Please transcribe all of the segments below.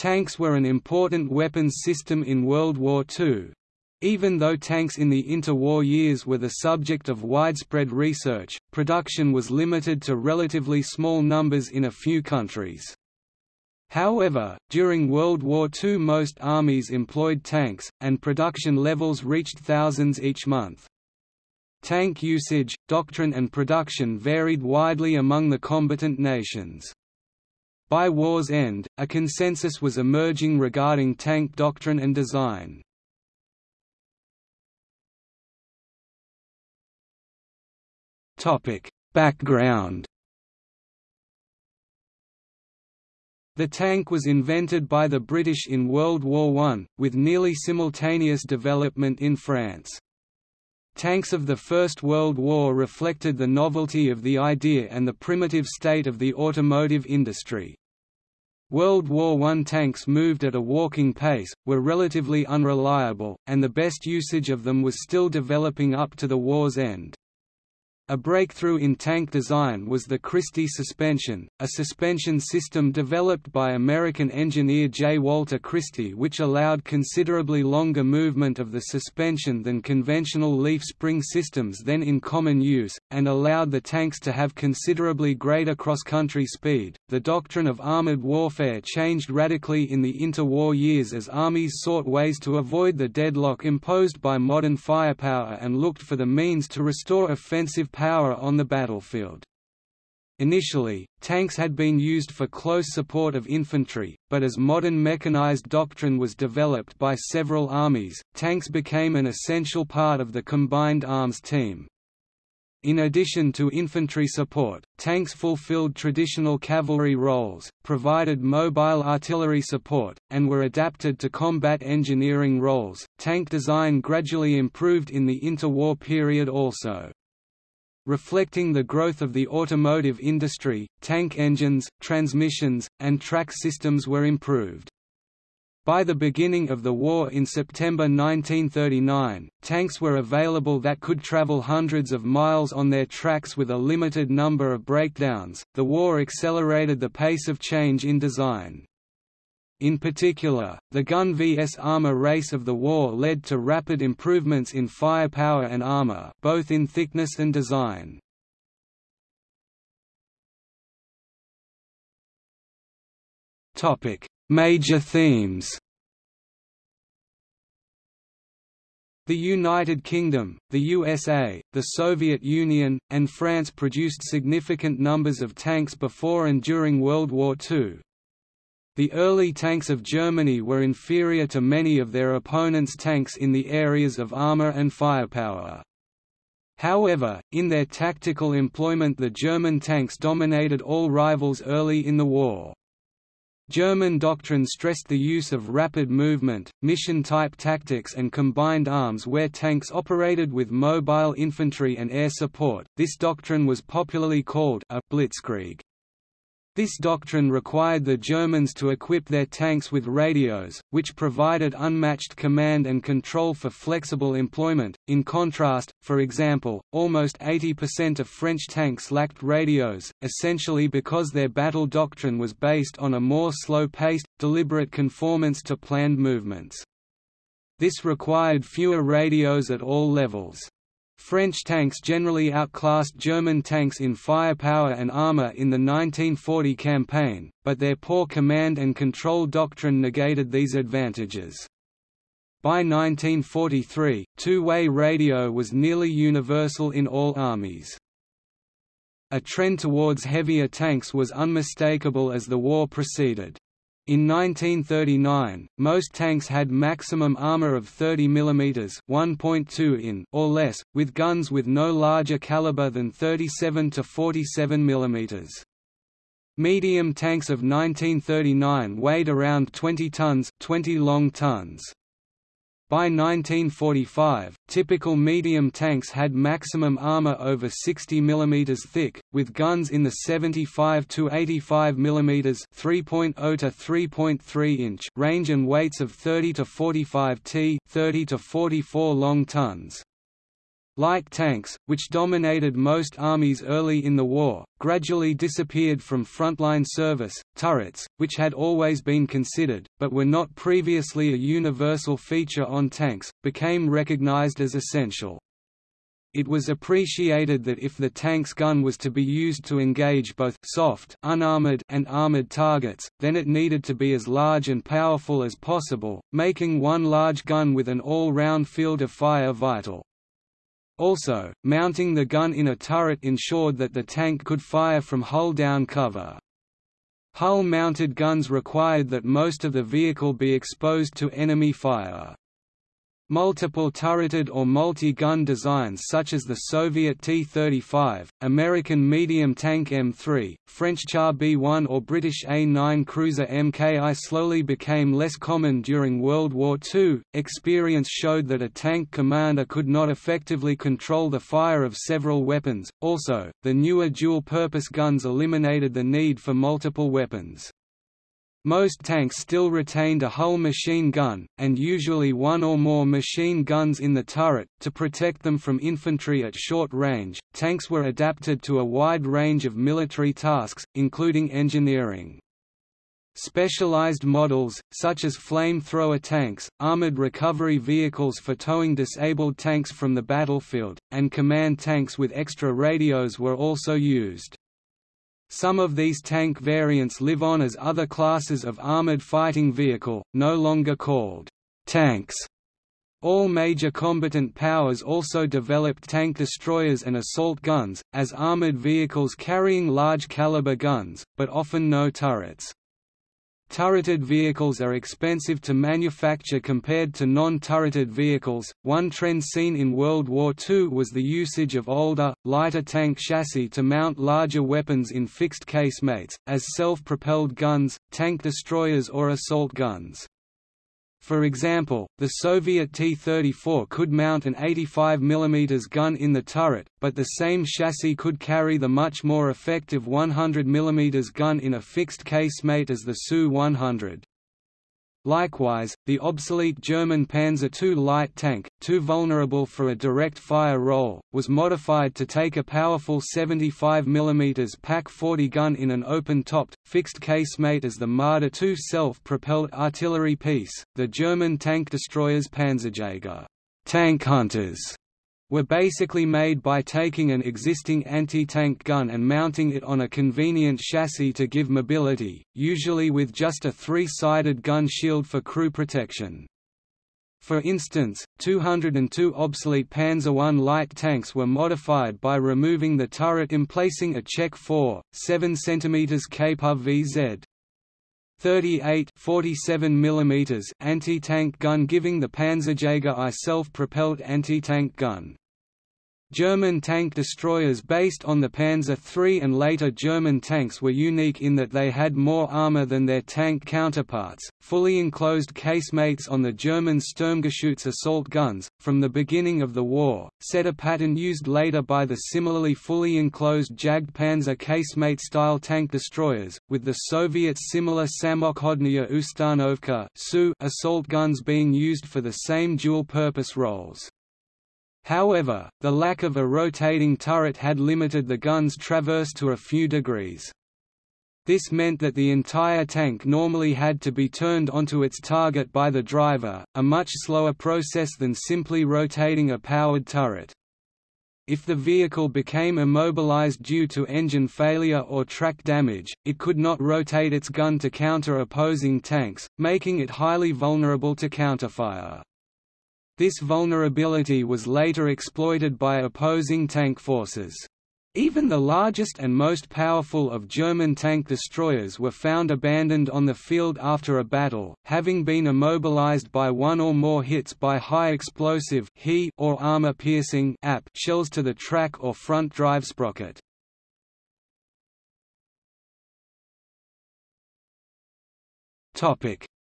Tanks were an important weapons system in World War II. Even though tanks in the interwar years were the subject of widespread research, production was limited to relatively small numbers in a few countries. However, during World War II most armies employed tanks, and production levels reached thousands each month. Tank usage, doctrine and production varied widely among the combatant nations. By war's end, a consensus was emerging regarding tank doctrine and design. Background The tank was invented by the British in World War I, with nearly simultaneous development in France. Tanks of the First World War reflected the novelty of the idea and the primitive state of the automotive industry. World War I tanks moved at a walking pace, were relatively unreliable, and the best usage of them was still developing up to the war's end. A breakthrough in tank design was the Christie suspension, a suspension system developed by American engineer J. Walter Christie which allowed considerably longer movement of the suspension than conventional leaf spring systems then in common use, and allowed the tanks to have considerably greater cross-country speed. The doctrine of armored warfare changed radically in the interwar years as armies sought ways to avoid the deadlock imposed by modern firepower and looked for the means to restore offensive power on the battlefield. Initially, tanks had been used for close support of infantry, but as modern mechanized doctrine was developed by several armies, tanks became an essential part of the combined arms team. In addition to infantry support, tanks fulfilled traditional cavalry roles, provided mobile artillery support, and were adapted to combat engineering roles. Tank design gradually improved in the interwar period also. Reflecting the growth of the automotive industry, tank engines, transmissions, and track systems were improved. By the beginning of the war in September 1939, tanks were available that could travel hundreds of miles on their tracks with a limited number of breakdowns. The war accelerated the pace of change in design. In particular, the gun vs armor race of the war led to rapid improvements in firepower and armor both in thickness and design. Major themes The United Kingdom, the USA, the Soviet Union, and France produced significant numbers of tanks before and during World War II, the early tanks of Germany were inferior to many of their opponents' tanks in the areas of armor and firepower. However, in their tactical employment the German tanks dominated all rivals early in the war. German doctrine stressed the use of rapid movement, mission-type tactics and combined arms where tanks operated with mobile infantry and air support. This doctrine was popularly called a blitzkrieg. This doctrine required the Germans to equip their tanks with radios, which provided unmatched command and control for flexible employment. In contrast, for example, almost 80% of French tanks lacked radios, essentially because their battle doctrine was based on a more slow-paced, deliberate conformance to planned movements. This required fewer radios at all levels. French tanks generally outclassed German tanks in firepower and armor in the 1940 campaign, but their poor command and control doctrine negated these advantages. By 1943, two-way radio was nearly universal in all armies. A trend towards heavier tanks was unmistakable as the war proceeded. In 1939, most tanks had maximum armor of 30 mm (1.2 in) or less, with guns with no larger caliber than 37 to 47 mm. Medium tanks of 1939 weighed around 20 tons, 20 long tons. By 1945, typical medium tanks had maximum armor over 60 mm thick, with guns in the 75 to 85 mm (3.0 to 3.3 inch) range and weights of 30 to 45 t, 30 to 44 long tons. Light tanks, which dominated most armies early in the war, gradually disappeared from frontline service. Turrets, which had always been considered, but were not previously a universal feature on tanks, became recognized as essential. It was appreciated that if the tank's gun was to be used to engage both soft unarmored and armored targets, then it needed to be as large and powerful as possible, making one large gun with an all-round field of fire vital. Also, mounting the gun in a turret ensured that the tank could fire from hull-down cover. Hull-mounted guns required that most of the vehicle be exposed to enemy fire. Multiple turreted or multi-gun designs such as the Soviet T-35, American medium tank M3, French Char B-1 or British A-9 cruiser Mki slowly became less common during World War II. Experience showed that a tank commander could not effectively control the fire of several weapons. Also, the newer dual-purpose guns eliminated the need for multiple weapons. Most tanks still retained a hull machine gun, and usually one or more machine guns in the turret, to protect them from infantry at short range. Tanks were adapted to a wide range of military tasks, including engineering. Specialized models, such as flamethrower tanks, armored recovery vehicles for towing disabled tanks from the battlefield, and command tanks with extra radios were also used. Some of these tank variants live on as other classes of armored fighting vehicle, no longer called tanks. All major combatant powers also developed tank destroyers and assault guns, as armored vehicles carrying large caliber guns, but often no turrets. Turreted vehicles are expensive to manufacture compared to non-turreted vehicles. One trend seen in World War II was the usage of older, lighter tank chassis to mount larger weapons in fixed casemates, as self-propelled guns, tank destroyers or assault guns. For example, the Soviet T-34 could mount an 85 mm gun in the turret, but the same chassis could carry the much more effective 100 mm gun in a fixed casemate as the Su-100. Likewise, the obsolete German Panzer II light tank, too vulnerable for a direct fire role, was modified to take a powerful 75 mm PaK-40 gun in an open-topped, fixed casemate as the Marder II self-propelled artillery piece. The German tank destroyers Panzerjäger tank hunters were basically made by taking an existing anti-tank gun and mounting it on a convenient chassis to give mobility, usually with just a three-sided gun shield for crew protection. For instance, 202 obsolete Panzer I light tanks were modified by removing the turret emplacing a Czech 4, 7 cm Kappa VZ 38 47 mm anti-tank gun giving the Panzerjäger I self-propelled anti-tank gun. German tank destroyers based on the Panzer III and later German tanks were unique in that they had more armor than their tank counterparts. Fully enclosed casemates on the German Sturmgeschütz assault guns, from the beginning of the war, set a pattern used later by the similarly fully enclosed Jagdpanzer casemate style tank destroyers, with the Soviet similar Samokhodnaya Ustanovka assault guns being used for the same dual purpose roles. However, the lack of a rotating turret had limited the gun's traverse to a few degrees. This meant that the entire tank normally had to be turned onto its target by the driver, a much slower process than simply rotating a powered turret. If the vehicle became immobilized due to engine failure or track damage, it could not rotate its gun to counter opposing tanks, making it highly vulnerable to counterfire. This vulnerability was later exploited by opposing tank forces. Even the largest and most powerful of German tank destroyers were found abandoned on the field after a battle, having been immobilized by one or more hits by high-explosive or armor-piercing shells to the track or front drive sprocket.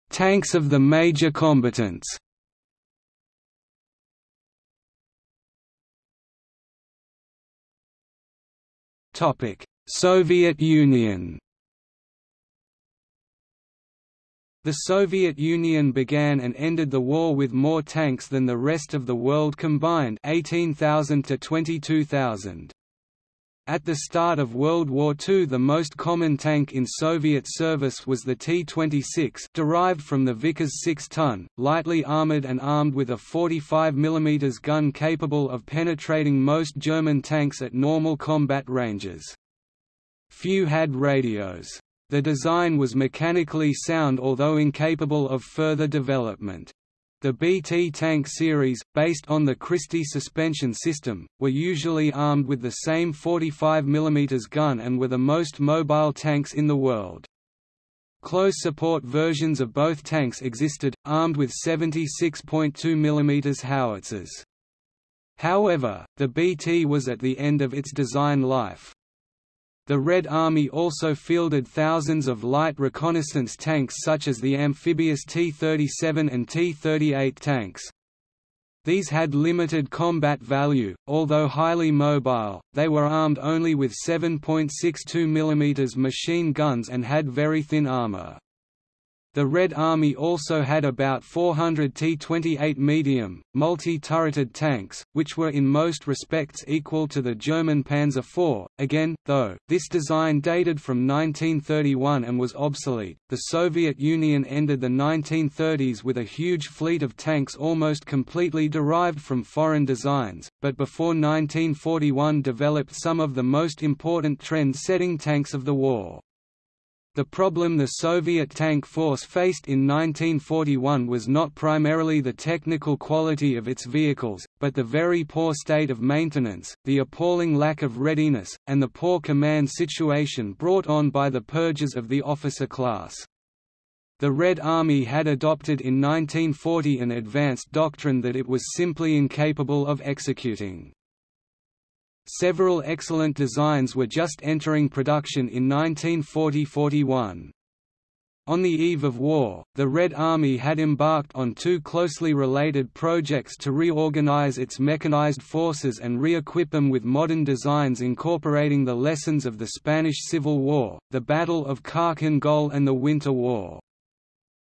Tanks of the major combatants Soviet Union The Soviet Union began and ended the war with more tanks than the rest of the world combined 18,000 to 22,000. At the start of World War II the most common tank in Soviet service was the T-26 derived from the Vickers 6-ton, lightly armored and armed with a 45 mm gun capable of penetrating most German tanks at normal combat ranges. Few had radios. The design was mechanically sound although incapable of further development. The BT tank series, based on the Christie suspension system, were usually armed with the same 45 mm gun and were the most mobile tanks in the world. Close support versions of both tanks existed, armed with 76.2 mm howitzers. However, the BT was at the end of its design life. The Red Army also fielded thousands of light reconnaissance tanks such as the amphibious T-37 and T-38 tanks. These had limited combat value, although highly mobile, they were armed only with 7.62 mm machine guns and had very thin armor. The Red Army also had about 400 T-28 medium, multi-turreted tanks, which were in most respects equal to the German Panzer IV. Again, though, this design dated from 1931 and was obsolete. The Soviet Union ended the 1930s with a huge fleet of tanks almost completely derived from foreign designs, but before 1941 developed some of the most important trend-setting tanks of the war. The problem the Soviet tank force faced in 1941 was not primarily the technical quality of its vehicles, but the very poor state of maintenance, the appalling lack of readiness, and the poor command situation brought on by the purges of the officer class. The Red Army had adopted in 1940 an advanced doctrine that it was simply incapable of executing. Several excellent designs were just entering production in 1940–41. On the eve of war, the Red Army had embarked on two closely related projects to reorganize its mechanized forces and re-equip them with modern designs incorporating the lessons of the Spanish Civil War, the Battle of Khalkhin Gol and the Winter War.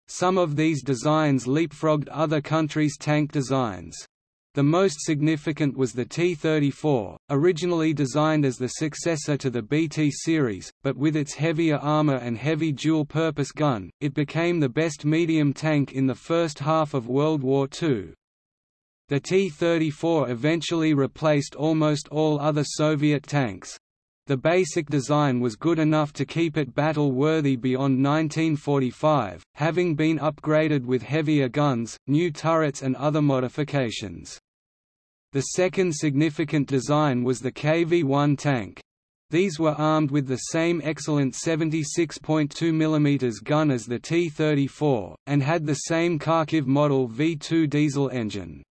Some of these designs leapfrogged other countries' tank designs. The most significant was the T-34, originally designed as the successor to the BT series, but with its heavier armor and heavy dual-purpose gun, it became the best medium tank in the first half of World War II. The T-34 eventually replaced almost all other Soviet tanks. The basic design was good enough to keep it battle-worthy beyond 1945, having been upgraded with heavier guns, new turrets and other modifications. The second significant design was the KV-1 tank. These were armed with the same excellent 76.2 mm gun as the T-34, and had the same Kharkiv model V2 diesel engine.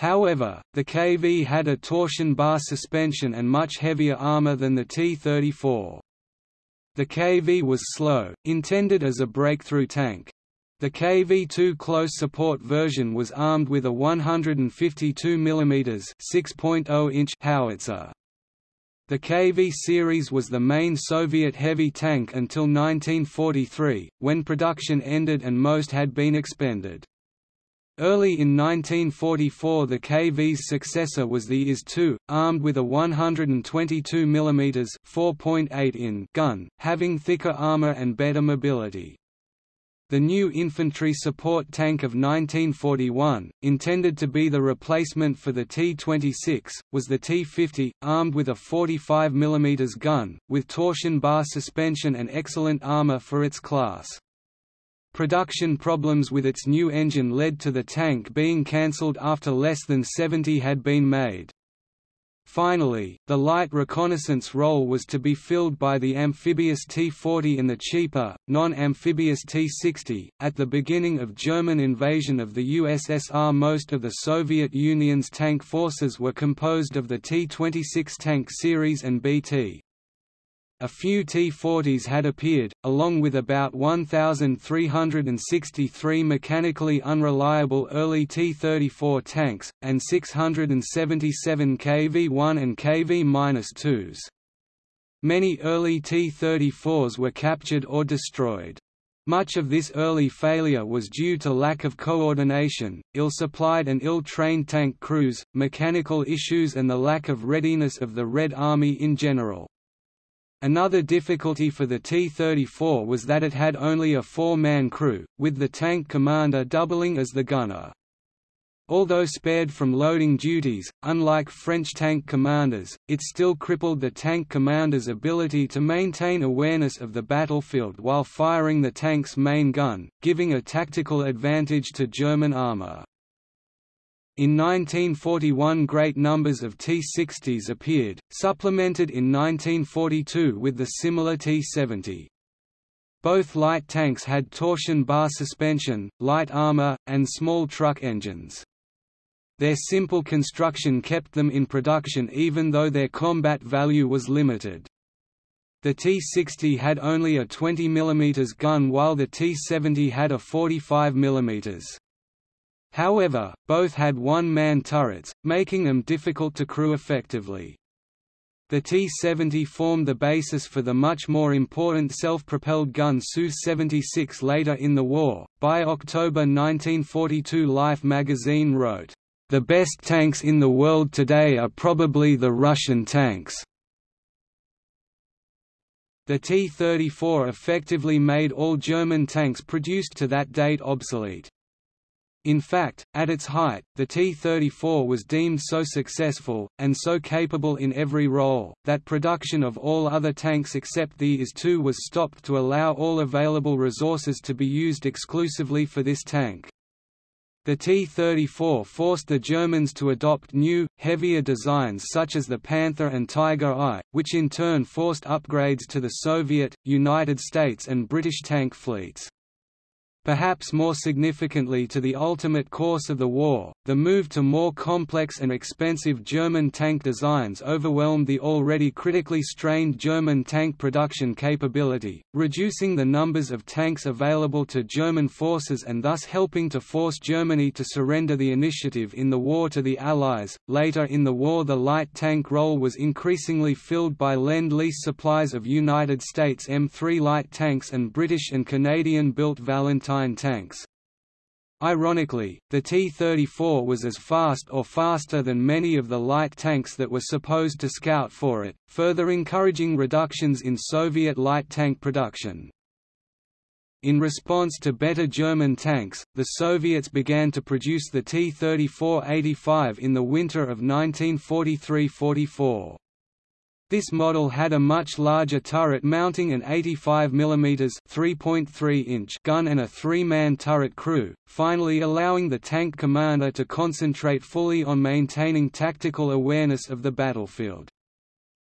However, the KV had a torsion bar suspension and much heavier armor than the T-34. The KV was slow, intended as a breakthrough tank. The KV-2 close support version was armed with a 152 mm (6.0-inch) howitzer. The KV series was the main Soviet heavy tank until 1943, when production ended and most had been expended. Early in 1944 the KV's successor was the IS-2, armed with a 122 mm 4.8 in gun, having thicker armor and better mobility. The new infantry support tank of 1941, intended to be the replacement for the T-26, was the T-50, armed with a 45 mm gun, with torsion bar suspension and excellent armor for its class. Production problems with its new engine led to the tank being cancelled after less than 70 had been made. Finally, the light reconnaissance role was to be filled by the amphibious T-40 and the cheaper, non-amphibious T-60. At the beginning of German invasion of the USSR most of the Soviet Union's tank forces were composed of the T-26 tank series and BT. A few T-40s had appeared, along with about 1,363 mechanically unreliable early T-34 tanks, and 677 KV-1 and KV-2s. Many early T-34s were captured or destroyed. Much of this early failure was due to lack of coordination, ill-supplied and ill-trained tank crews, mechanical issues and the lack of readiness of the Red Army in general. Another difficulty for the T-34 was that it had only a four-man crew, with the tank commander doubling as the gunner. Although spared from loading duties, unlike French tank commanders, it still crippled the tank commander's ability to maintain awareness of the battlefield while firing the tank's main gun, giving a tactical advantage to German armor. In 1941 great numbers of T-60s appeared, supplemented in 1942 with the similar T-70. Both light tanks had torsion bar suspension, light armor, and small truck engines. Their simple construction kept them in production even though their combat value was limited. The T-60 had only a 20 mm gun while the T-70 had a 45 mm. However, both had one-man turrets, making them difficult to crew effectively. The T-70 formed the basis for the much more important self-propelled gun Su-76 later in the war. By October 1942 Life magazine wrote, "...the best tanks in the world today are probably the Russian tanks." The T-34 effectively made all German tanks produced to that date obsolete. In fact, at its height, the T-34 was deemed so successful, and so capable in every role, that production of all other tanks except the IS-2 was stopped to allow all available resources to be used exclusively for this tank. The T-34 forced the Germans to adopt new, heavier designs such as the Panther and Tiger I, which in turn forced upgrades to the Soviet, United States and British tank fleets. Perhaps more significantly to the ultimate course of the war, the move to more complex and expensive German tank designs overwhelmed the already critically strained German tank production capability, reducing the numbers of tanks available to German forces and thus helping to force Germany to surrender the initiative in the war to the Allies. Later in the war, the light tank role was increasingly filled by Lend Lease supplies of United States M3 light tanks and British and Canadian built Valentine tanks. Ironically, the T-34 was as fast or faster than many of the light tanks that were supposed to scout for it, further encouraging reductions in Soviet light tank production. In response to better German tanks, the Soviets began to produce the T-34-85 in the winter of 1943–44. This model had a much larger turret mounting an 85 mm (3.3-inch) gun and a three-man turret crew, finally allowing the tank commander to concentrate fully on maintaining tactical awareness of the battlefield.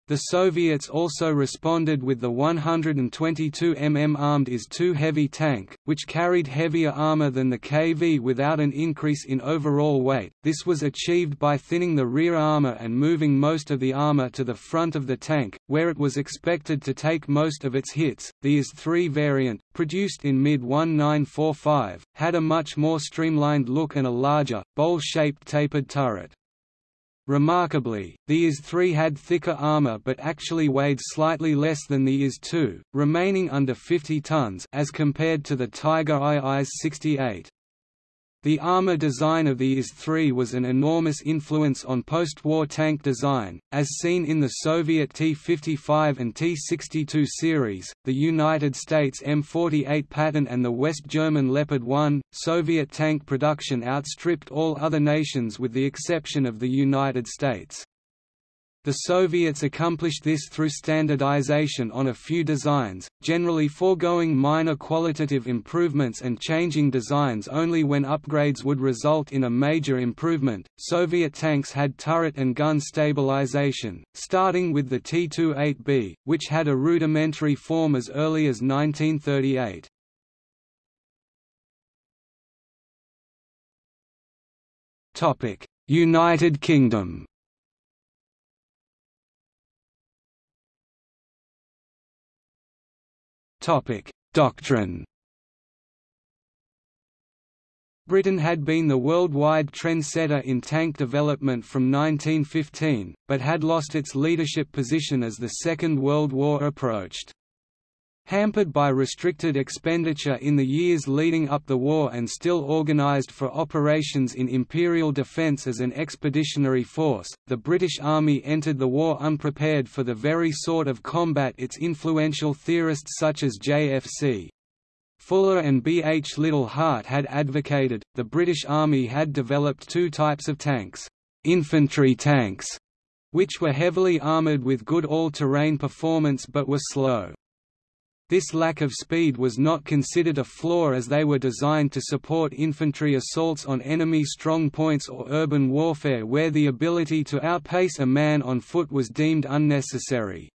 The Soviets also responded with the 122 mm armed IS-2 heavy tank, which carried heavier armor than the KV without an increase in overall weight. This was achieved by thinning the rear armor and moving most of the armor to the front of the tank, where it was expected to take most of its hits. The IS-3 variant, produced in mid-1945, had a much more streamlined look and a larger, bowl-shaped tapered turret. Remarkably, the IS-3 had thicker armor but actually weighed slightly less than the IS-2, remaining under 50 tons as compared to the Tiger I IS-68. The armor design of the IS-3 was an enormous influence on post-war tank design, as seen in the Soviet T-55 and T-62 series, the United States M48 Patton and the West German Leopard 1. Soviet tank production outstripped all other nations with the exception of the United States. The Soviets accomplished this through standardization on a few designs, generally foregoing minor qualitative improvements and changing designs only when upgrades would result in a major improvement. Soviet tanks had turret and gun stabilization, starting with the T-28B, which had a rudimentary form as early as 1938. Topic: United Kingdom. Topic: Doctrine. Britain had been the worldwide trendsetter in tank development from 1915, but had lost its leadership position as the Second World War approached. Hampered by restricted expenditure in the years leading up the war and still organized for operations in imperial defense as an expeditionary force, the British Army entered the war unprepared for the very sort of combat its influential theorists such as J.F.C. Fuller and B. H. Liddell Hart had advocated. The British Army had developed two types of tanks infantry tanks, which were heavily armoured with good all-terrain performance but were slow. This lack of speed was not considered a flaw as they were designed to support infantry assaults on enemy strong points or urban warfare where the ability to outpace a man on foot was deemed unnecessary.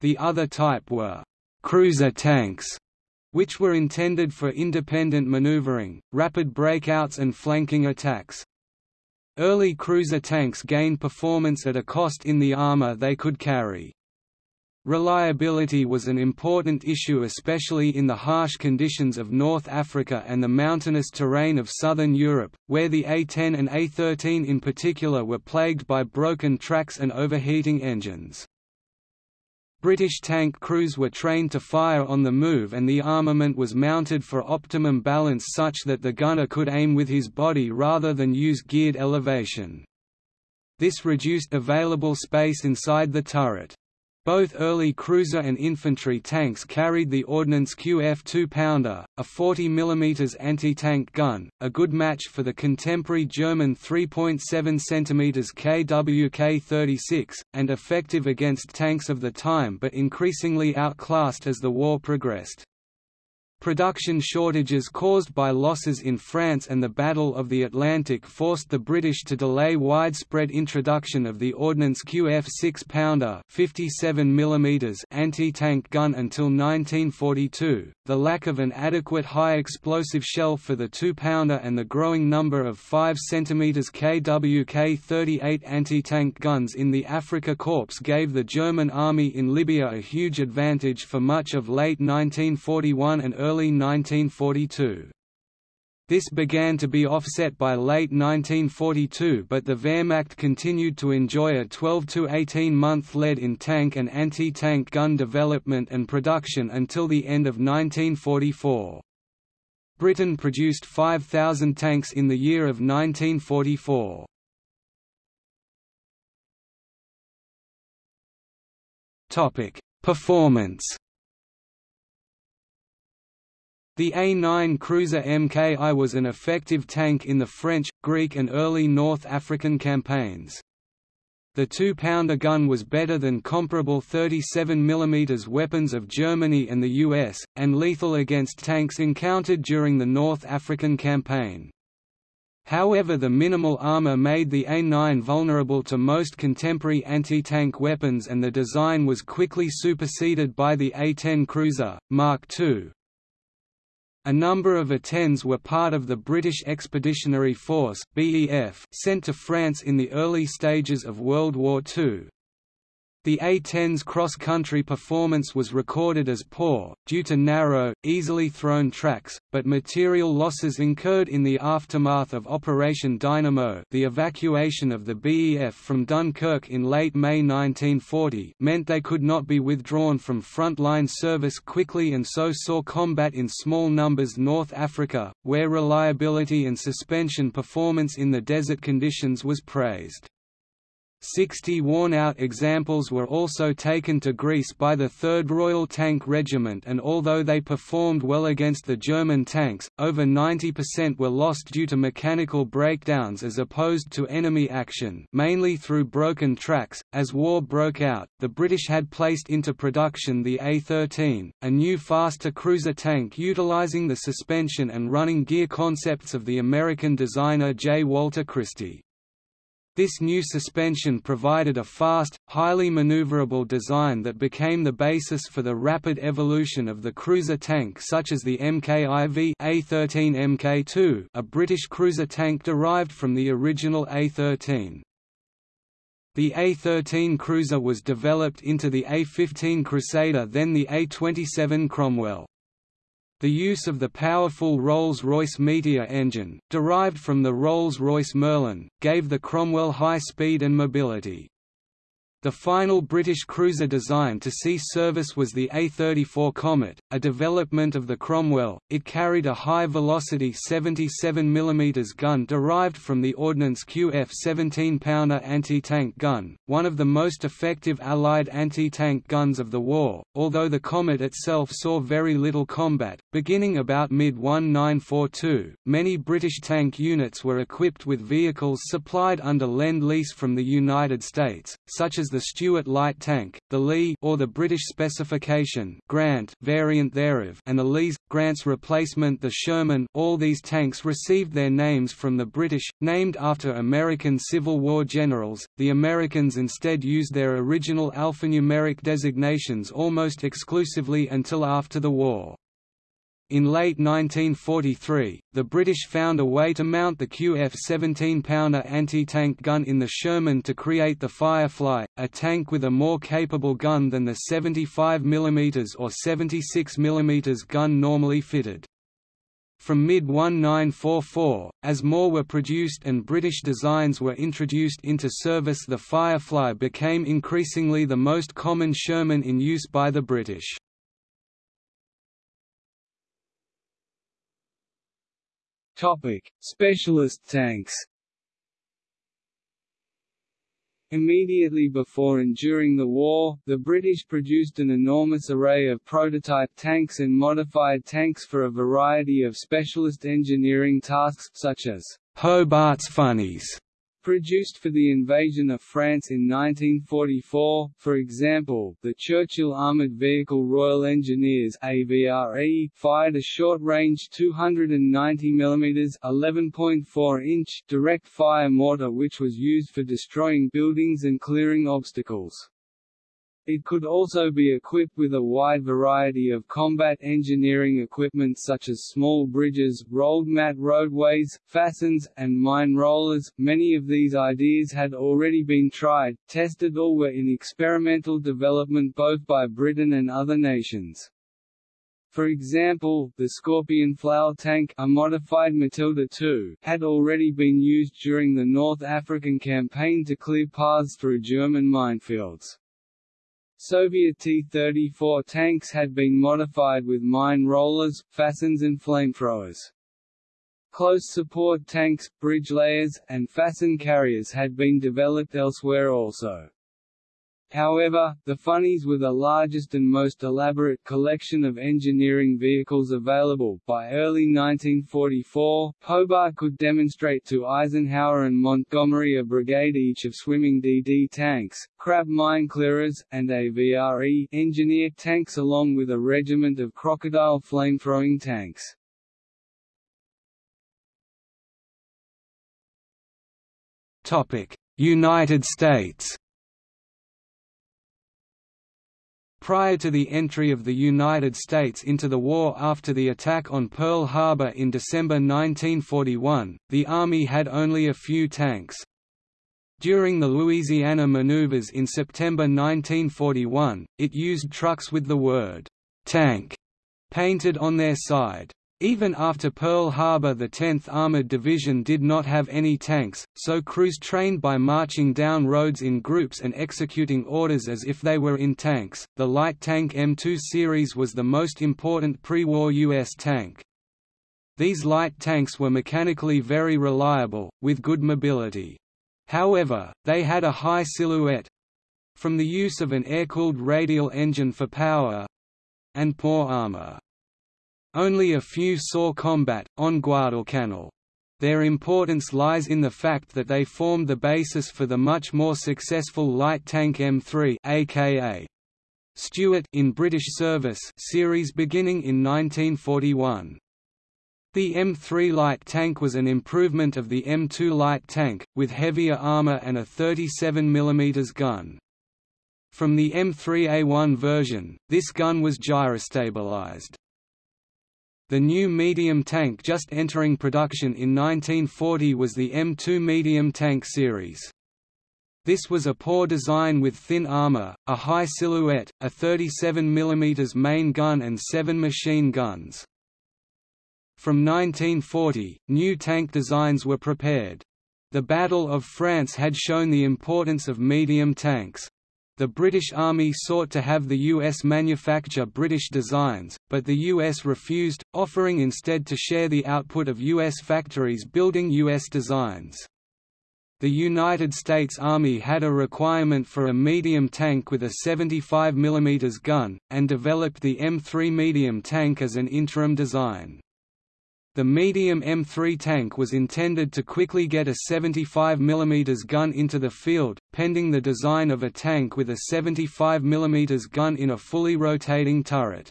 The other type were cruiser tanks, which were intended for independent maneuvering, rapid breakouts and flanking attacks. Early cruiser tanks gained performance at a cost in the armor they could carry. Reliability was an important issue especially in the harsh conditions of North Africa and the mountainous terrain of southern Europe, where the A-10 and A-13 in particular were plagued by broken tracks and overheating engines. British tank crews were trained to fire on the move and the armament was mounted for optimum balance such that the gunner could aim with his body rather than use geared elevation. This reduced available space inside the turret. Both early cruiser and infantry tanks carried the Ordnance QF 2-pounder, a 40 mm anti-tank gun, a good match for the contemporary German 3.7 cm KWK-36, and effective against tanks of the time but increasingly outclassed as the war progressed. Production shortages caused by losses in France and the Battle of the Atlantic forced the British to delay widespread introduction of the Ordnance QF 6-pounder anti-tank gun until 1942. The lack of an adequate high-explosive shell for the 2-pounder and the growing number of 5 cm KWK-38 anti-tank guns in the Afrika Korps gave the German army in Libya a huge advantage for much of late 1941 and early early 1942. This began to be offset by late 1942 but the Wehrmacht continued to enjoy a 12 to 18 month lead in tank and anti-tank gun development and production until the end of 1944. Britain produced 5,000 tanks in the year of 1944. Performance the A-9 cruiser Mki was an effective tank in the French, Greek and early North African campaigns. The two-pounder gun was better than comparable 37 mm weapons of Germany and the US, and lethal against tanks encountered during the North African campaign. However the minimal armor made the A-9 vulnerable to most contemporary anti-tank weapons and the design was quickly superseded by the A-10 cruiser, Mark II, a number of A-10s were part of the British Expeditionary Force sent to France in the early stages of World War II. The A-10's cross-country performance was recorded as poor, due to narrow, easily thrown tracks, but material losses incurred in the aftermath of Operation Dynamo the evacuation of the BEF from Dunkirk in late May 1940 meant they could not be withdrawn from front-line service quickly and so saw combat in small numbers North Africa, where reliability and suspension performance in the desert conditions was praised. Sixty worn-out examples were also taken to Greece by the 3rd Royal Tank Regiment and although they performed well against the German tanks, over 90% were lost due to mechanical breakdowns as opposed to enemy action mainly through broken tracks. As war broke out, the British had placed into production the A-13, a new faster cruiser tank utilizing the suspension and running gear concepts of the American designer J. Walter Christie. This new suspension provided a fast, highly maneuverable design that became the basis for the rapid evolution of the cruiser tank such as the MKIV A13 Mk2 a British cruiser tank derived from the original A13. The A-13 cruiser was developed into the A-15 Crusader then the A-27 Cromwell. The use of the powerful Rolls-Royce Meteor engine, derived from the Rolls-Royce Merlin, gave the Cromwell high speed and mobility. The final British cruiser designed to see service was the A-34 Comet, a development of the Cromwell. It carried a high-velocity 77 mm gun derived from the Ordnance QF 17-pounder anti-tank gun, one of the most effective Allied anti-tank guns of the war, although the Comet itself saw very little combat. Beginning about mid-1942, many British tank units were equipped with vehicles supplied under Lend-Lease from the United States, such as the Stuart light tank, the Lee or the British specification Grant variant thereof, and the Lee's Grant's replacement the Sherman. All these tanks received their names from the British, named after American Civil War generals. The Americans instead used their original alphanumeric designations almost exclusively until after the war. In late 1943, the British found a way to mount the QF 17-pounder anti-tank gun in the Sherman to create the Firefly, a tank with a more capable gun than the 75 mm or 76 mm gun normally fitted. From mid-1944, as more were produced and British designs were introduced into service the Firefly became increasingly the most common Sherman in use by the British. Topic: Specialist tanks. Immediately before and during the war, the British produced an enormous array of prototype tanks and modified tanks for a variety of specialist engineering tasks such as Hobart's Funnies Produced for the invasion of France in 1944, for example, the Churchill Armoured Vehicle Royal Engineers AVRE fired a short-range 290 mm (11.4-inch) direct-fire mortar which was used for destroying buildings and clearing obstacles. It could also be equipped with a wide variety of combat engineering equipment such as small bridges, rolled mat roadways, fascines, and mine rollers. Many of these ideas had already been tried, tested or were in experimental development both by Britain and other nations. For example, the Scorpion flail tank a modified Matilda II had already been used during the North African campaign to clear paths through German minefields. Soviet T-34 tanks had been modified with mine rollers, fascines and flamethrowers. Close support tanks, bridge layers, and fascine carriers had been developed elsewhere also. However, the Funnies were the largest and most elaborate collection of engineering vehicles available. By early 1944, Hobart could demonstrate to Eisenhower and Montgomery a brigade each of swimming DD tanks, crab mine clearers, and AVRE engineer tanks along with a regiment of crocodile flamethrowing tanks. United States Prior to the entry of the United States into the war after the attack on Pearl Harbor in December 1941, the Army had only a few tanks. During the Louisiana maneuvers in September 1941, it used trucks with the word, "'tank' painted on their side. Even after Pearl Harbor the 10th Armored Division did not have any tanks, so crews trained by marching down roads in groups and executing orders as if they were in tanks. The light tank M2 series was the most important pre-war U.S. tank. These light tanks were mechanically very reliable, with good mobility. However, they had a high silhouette—from the use of an air-cooled radial engine for power—and poor armor. Only a few saw combat, on Guadalcanal. Their importance lies in the fact that they formed the basis for the much more successful light tank M3 aka Stuart in British service series beginning in 1941. The M3 light tank was an improvement of the M2 light tank, with heavier armour and a 37 mm gun. From the M3A1 version, this gun was gyrostabilized. The new medium tank just entering production in 1940 was the M2 medium tank series. This was a poor design with thin armor, a high silhouette, a 37 mm main gun and seven machine guns. From 1940, new tank designs were prepared. The Battle of France had shown the importance of medium tanks. The British Army sought to have the US manufacture British designs, but the US refused, offering instead to share the output of US factories building US designs. The United States Army had a requirement for a medium tank with a 75 mm gun, and developed the M3 medium tank as an interim design. The medium M3 tank was intended to quickly get a 75 mm gun into the field, pending the design of a tank with a 75 mm gun in a fully rotating turret.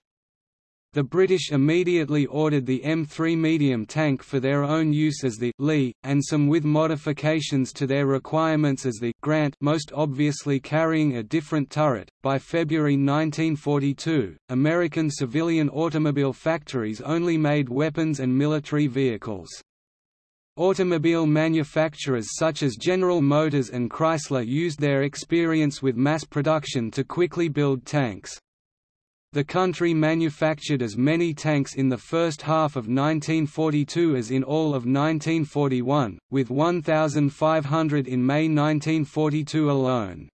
The British immediately ordered the M3 medium tank for their own use as the Lee, and some with modifications to their requirements as the Grant most obviously carrying a different turret. By February 1942, American civilian automobile factories only made weapons and military vehicles. Automobile manufacturers such as General Motors and Chrysler used their experience with mass production to quickly build tanks. The country manufactured as many tanks in the first half of 1942 as in all of 1941, with 1,500 in May 1942 alone.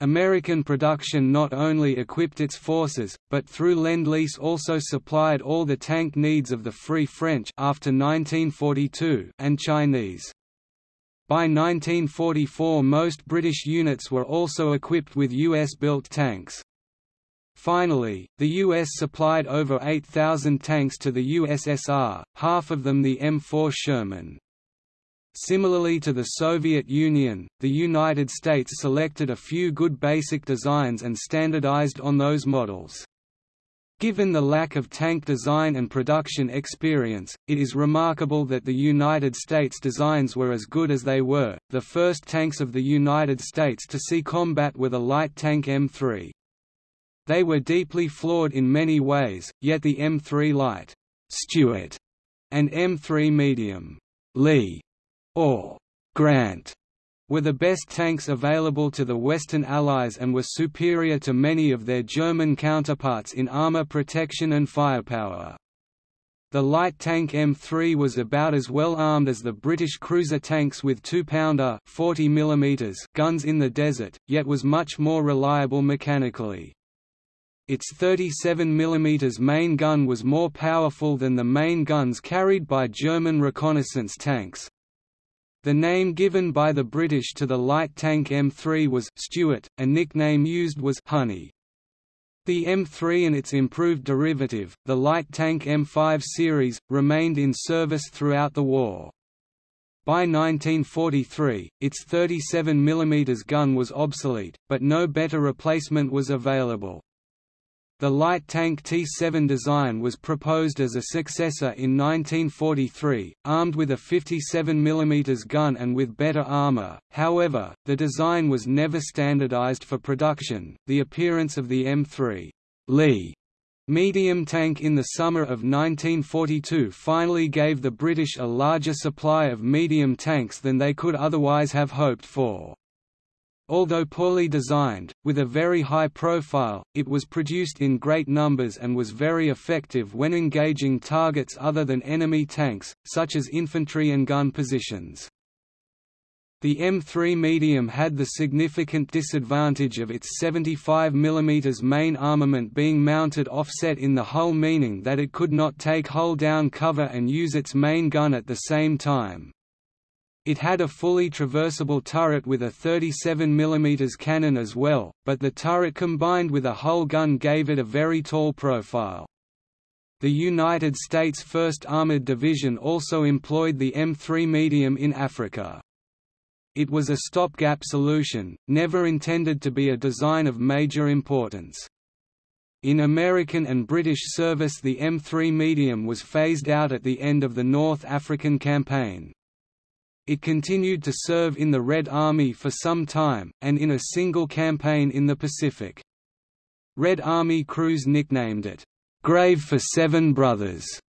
American production not only equipped its forces, but through Lend-Lease also supplied all the tank needs of the Free French after 1942 and Chinese. By 1944 most British units were also equipped with US-built tanks. Finally, the U.S. supplied over 8,000 tanks to the USSR, half of them the M4 Sherman. Similarly to the Soviet Union, the United States selected a few good basic designs and standardized on those models. Given the lack of tank design and production experience, it is remarkable that the United States designs were as good as they were. The first tanks of the United States to see combat were the light tank M3. They were deeply flawed in many ways, yet the M3 Light Stuart, and M3 Medium Lee, or Grant were the best tanks available to the Western Allies and were superior to many of their German counterparts in armor protection and firepower. The light tank M3 was about as well armed as the British cruiser tanks with 2-pounder guns in the desert, yet was much more reliable mechanically. Its 37 mm main gun was more powerful than the main guns carried by German reconnaissance tanks. The name given by the British to the light tank M3 was Stuart, a nickname used was Honey. The M3 and its improved derivative, the light tank M5 series, remained in service throughout the war. By 1943, its 37 mm gun was obsolete, but no better replacement was available. The light tank T-7 design was proposed as a successor in 1943, armed with a 57 mm gun and with better armor. However, the design was never standardized for production. The appearance of the M3 Lee medium tank in the summer of 1942 finally gave the British a larger supply of medium tanks than they could otherwise have hoped for. Although poorly designed, with a very high profile, it was produced in great numbers and was very effective when engaging targets other than enemy tanks, such as infantry and gun positions. The M3 medium had the significant disadvantage of its 75 mm main armament being mounted offset in the hull meaning that it could not take hull-down cover and use its main gun at the same time. It had a fully traversable turret with a 37 mm cannon as well, but the turret combined with a hull gun gave it a very tall profile. The United States 1st Armored Division also employed the M3 medium in Africa. It was a stopgap solution, never intended to be a design of major importance. In American and British service the M3 medium was phased out at the end of the North African Campaign. It continued to serve in the Red Army for some time, and in a single campaign in the Pacific. Red Army crews nicknamed it, "'Grave for Seven Brothers'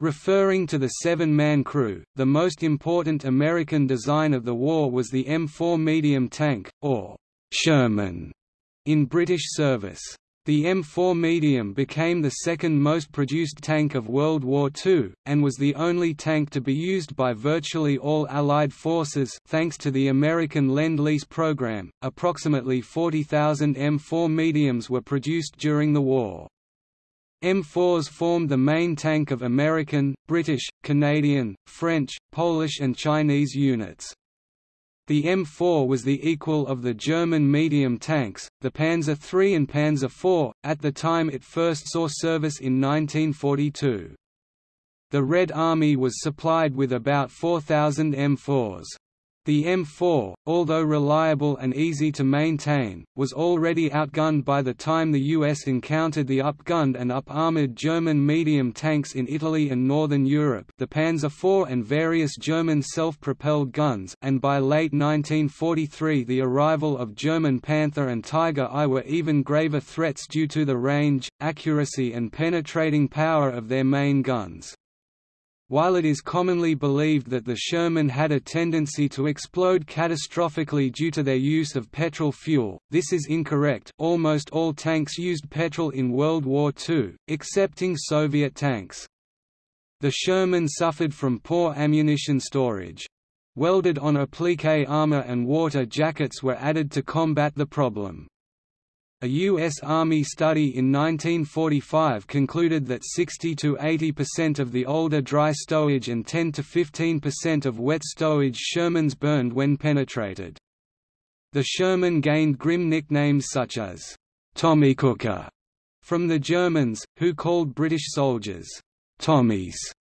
Referring to the seven-man crew, the most important American design of the war was the M4 medium tank, or Sherman, in British service. The M4 medium became the second most produced tank of World War II, and was the only tank to be used by virtually all Allied forces thanks to the American Lend-Lease program. Approximately 40,000 M4 mediums were produced during the war. M4s formed the main tank of American, British, Canadian, French, Polish and Chinese units. The M4 was the equal of the German medium tanks, the Panzer III and Panzer IV, at the time it first saw service in 1942. The Red Army was supplied with about 4,000 M4s. The M4, although reliable and easy to maintain, was already outgunned by the time the US encountered the upgunned and up-armored German medium tanks in Italy and Northern Europe the Panzer IV and various German self-propelled guns and by late 1943 the arrival of German Panther and Tiger I were even graver threats due to the range, accuracy and penetrating power of their main guns. While it is commonly believed that the Sherman had a tendency to explode catastrophically due to their use of petrol fuel, this is incorrect almost all tanks used petrol in World War II, excepting Soviet tanks. The Sherman suffered from poor ammunition storage. Welded on applique armor and water jackets were added to combat the problem. A U.S. Army study in 1945 concluded that 60 to 80 percent of the older dry stowage and 10 to 15 percent of wet stowage Shermans burned when penetrated. The Sherman gained grim nicknames such as, "'Tommycooker' from the Germans, who called British soldiers, "'Tommies'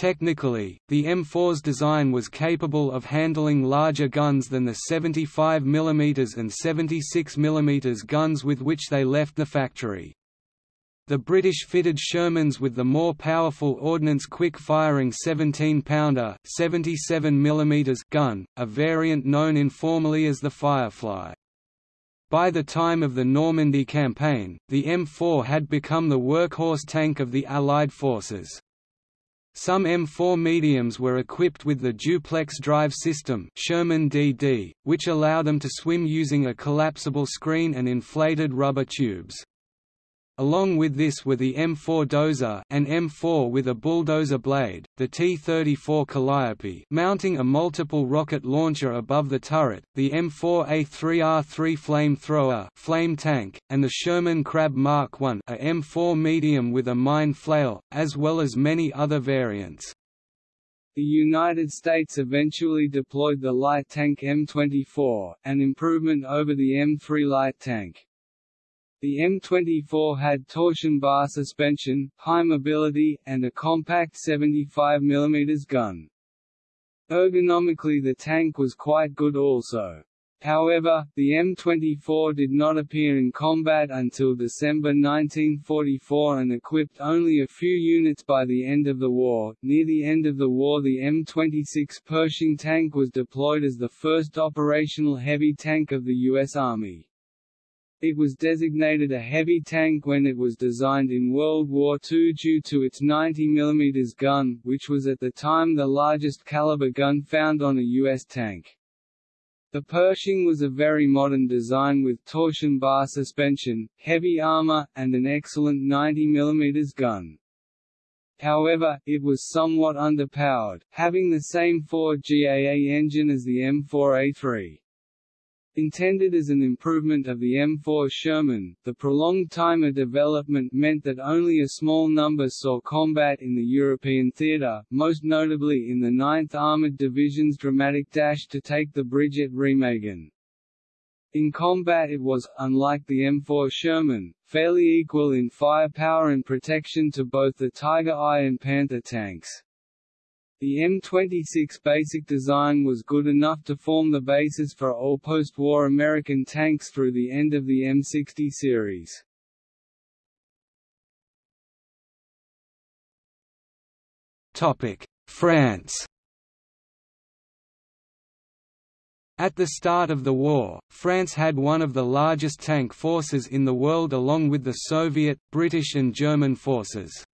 Technically, the M4's design was capable of handling larger guns than the 75 mm and 76 mm guns with which they left the factory. The British fitted Shermans with the more powerful ordnance quick-firing 17-pounder gun, a variant known informally as the Firefly. By the time of the Normandy campaign, the M4 had become the workhorse tank of the Allied forces. Some M4 mediums were equipped with the duplex drive system Sherman DD, which allow them to swim using a collapsible screen and inflated rubber tubes. Along with this were the M4 Dozer an M4 with a bulldozer blade, the T-34 Calliope mounting a multiple rocket launcher above the turret, the M4A3R3 flamethrower flame tank, and the Sherman Crab Mark I a M4 medium with a mine flail, as well as many other variants. The United States eventually deployed the light tank M24, an improvement over the M3 light tank. The M24 had torsion bar suspension, high mobility, and a compact 75 mm gun. Ergonomically the tank was quite good also. However, the M24 did not appear in combat until December 1944 and equipped only a few units by the end of the war. Near the end of the war, the M26 Pershing tank was deployed as the first operational heavy tank of the U.S. Army. It was designated a heavy tank when it was designed in World War II due to its 90 mm gun, which was at the time the largest caliber gun found on a U.S. tank. The Pershing was a very modern design with torsion bar suspension, heavy armor, and an excellent 90 mm gun. However, it was somewhat underpowered, having the same 4 GAA engine as the M4A3. Intended as an improvement of the M4 Sherman, the prolonged time of development meant that only a small number saw combat in the European theatre, most notably in the 9th Armoured Division's dramatic dash to take the bridge at Remagen. In combat it was, unlike the M4 Sherman, fairly equal in firepower and protection to both the Tiger I and Panther tanks. The M26 basic design was good enough to form the basis for all post-war American tanks through the end of the M60 series. France At the start of the war, France had one of the largest tank forces in the world along with the Soviet, British and German forces.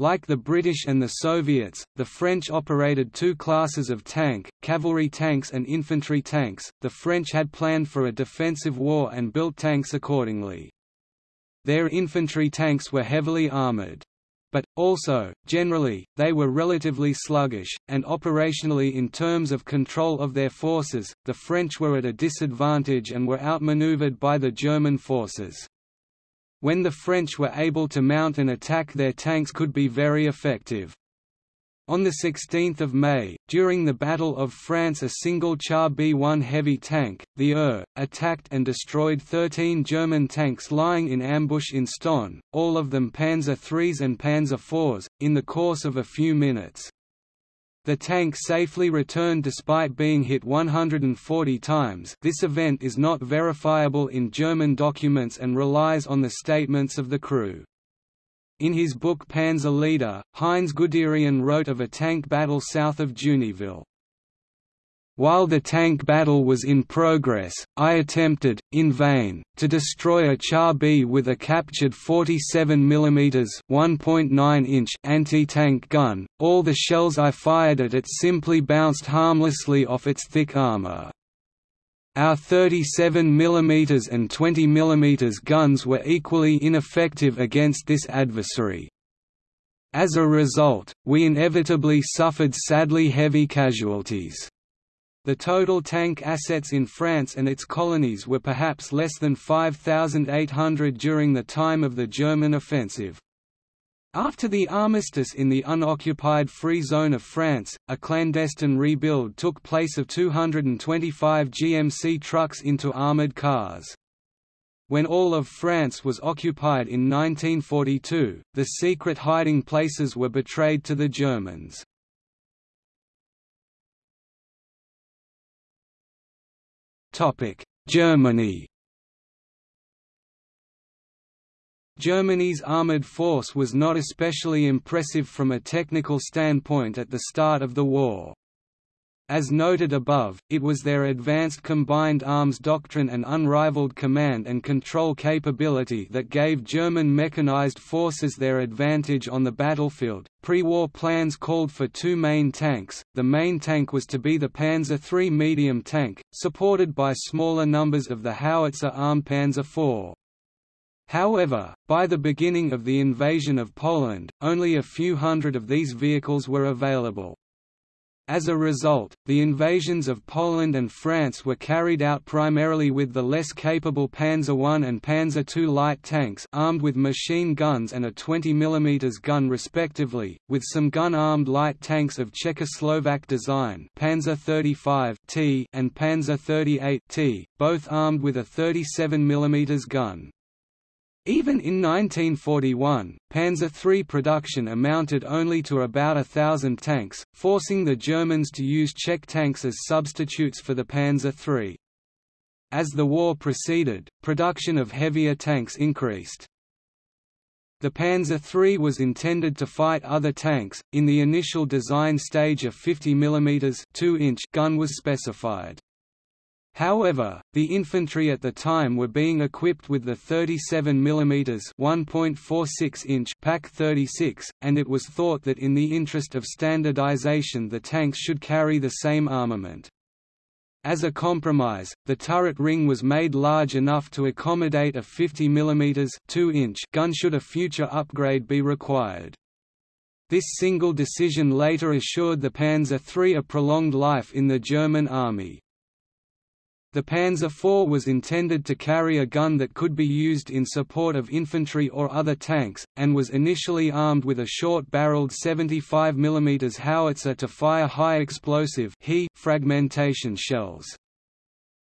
Like the British and the Soviets, the French operated two classes of tank, cavalry tanks and infantry tanks. The French had planned for a defensive war and built tanks accordingly. Their infantry tanks were heavily armored. But, also, generally, they were relatively sluggish, and operationally in terms of control of their forces, the French were at a disadvantage and were outmaneuvered by the German forces. When the French were able to mount an attack their tanks could be very effective. On 16 May, during the Battle of France a single Char B-1 heavy tank, the ER, attacked and destroyed 13 German tanks lying in ambush in Stonne, all of them Panzer IIIs and Panzer IVs, in the course of a few minutes. The tank safely returned despite being hit 140 times this event is not verifiable in German documents and relies on the statements of the crew. In his book Panzer Leader, Heinz Guderian wrote of a tank battle south of Juniville. While the tank battle was in progress, I attempted, in vain, to destroy a Char B with a captured 47 mm (1.9-inch) anti-tank gun. All the shells I fired at it simply bounced harmlessly off its thick armor. Our 37 mm and 20 mm guns were equally ineffective against this adversary. As a result, we inevitably suffered sadly heavy casualties. The total tank assets in France and its colonies were perhaps less than 5,800 during the time of the German offensive. After the armistice in the unoccupied Free Zone of France, a clandestine rebuild took place of 225 GMC trucks into armoured cars. When all of France was occupied in 1942, the secret hiding places were betrayed to the Germans. Germany Germany's armoured force was not especially impressive from a technical standpoint at the start of the war. As noted above, it was their advanced combined arms doctrine and unrivaled command and control capability that gave German mechanized forces their advantage on the battlefield. Pre war plans called for two main tanks. The main tank was to be the Panzer III medium tank, supported by smaller numbers of the howitzer armed Panzer IV. However, by the beginning of the invasion of Poland, only a few hundred of these vehicles were available. As a result, the invasions of Poland and France were carried out primarily with the less capable Panzer I and Panzer II light tanks armed with machine guns and a 20 mm gun respectively, with some gun-armed light tanks of Czechoslovak design Panzer 35 T and Panzer 38 T, both armed with a 37 mm gun. Even in 1941, Panzer III production amounted only to about a thousand tanks, forcing the Germans to use Czech tanks as substitutes for the Panzer III. As the war proceeded, production of heavier tanks increased. The Panzer III was intended to fight other tanks. In the initial design stage, a 50 mm 2-inch gun was specified. However, the infantry at the time were being equipped with the 37 mm 1.46 inch Pak 36, and it was thought that in the interest of standardization the tanks should carry the same armament. As a compromise, the turret ring was made large enough to accommodate a 50 mm 2 inch gun should a future upgrade be required. This single decision later assured the Panzer III a prolonged life in the German army. The Panzer IV was intended to carry a gun that could be used in support of infantry or other tanks, and was initially armed with a short-barreled 75 mm howitzer to fire high-explosive fragmentation shells.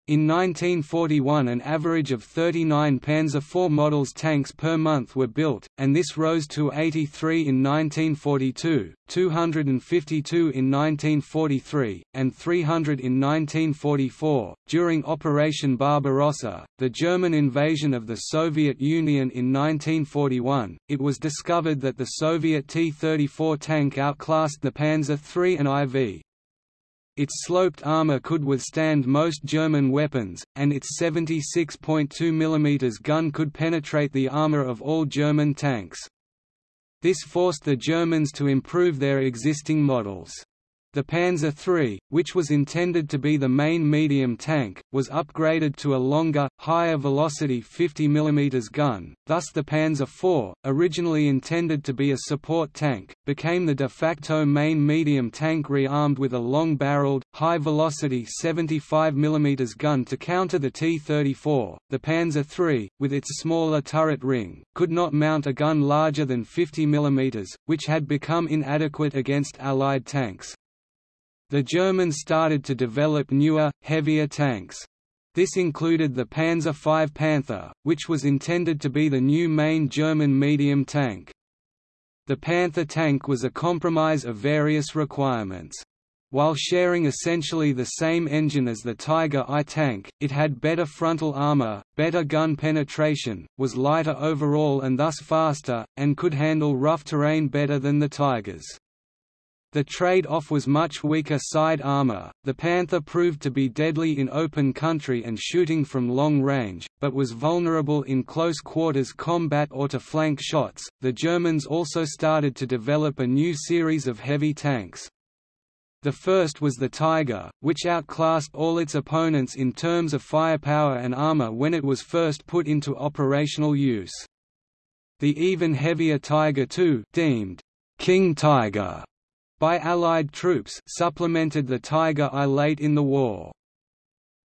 In 1941 an average of 39 Panzer IV models tanks per month were built, and this rose to 83 in 1942, 252 in 1943, and 300 in 1944. During Operation Barbarossa, the German invasion of the Soviet Union in 1941, it was discovered that the Soviet T-34 tank outclassed the Panzer III and IV, its sloped armor could withstand most German weapons, and its 76.2 mm gun could penetrate the armor of all German tanks. This forced the Germans to improve their existing models. The Panzer III, which was intended to be the main medium tank, was upgraded to a longer, higher-velocity 50 mm gun, thus the Panzer IV, originally intended to be a support tank, became the de facto main medium tank re-armed with a long-barreled, high-velocity 75 mm gun to counter the T-34. The Panzer III, with its smaller turret ring, could not mount a gun larger than 50 mm, which had become inadequate against Allied tanks. The Germans started to develop newer, heavier tanks. This included the Panzer V Panther, which was intended to be the new main German medium tank. The Panther tank was a compromise of various requirements. While sharing essentially the same engine as the Tiger I tank, it had better frontal armor, better gun penetration, was lighter overall and thus faster, and could handle rough terrain better than the Tigers. The trade-off was much weaker side armor. The Panther proved to be deadly in open country and shooting from long range, but was vulnerable in close quarters combat or to flank shots. The Germans also started to develop a new series of heavy tanks. The first was the Tiger, which outclassed all its opponents in terms of firepower and armor when it was first put into operational use. The even heavier Tiger II, deemed King Tiger by Allied troops supplemented the Tiger I late in the war.